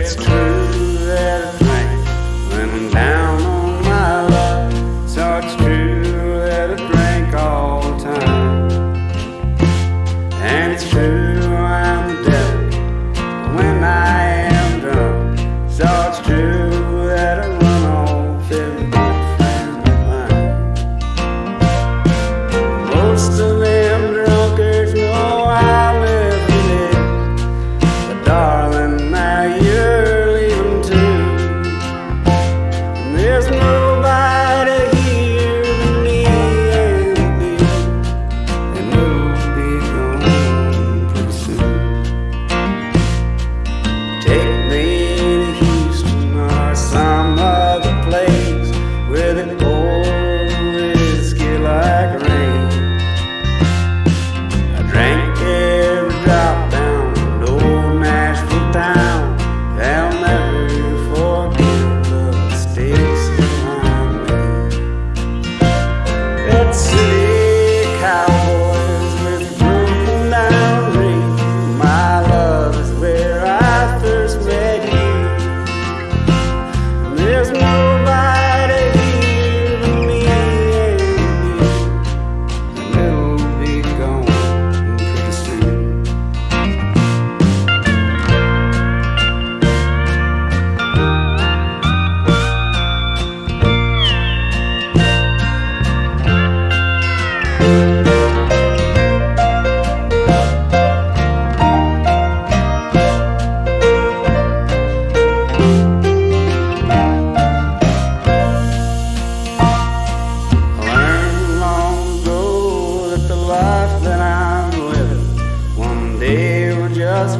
it's true. life that I'm living. One day we're just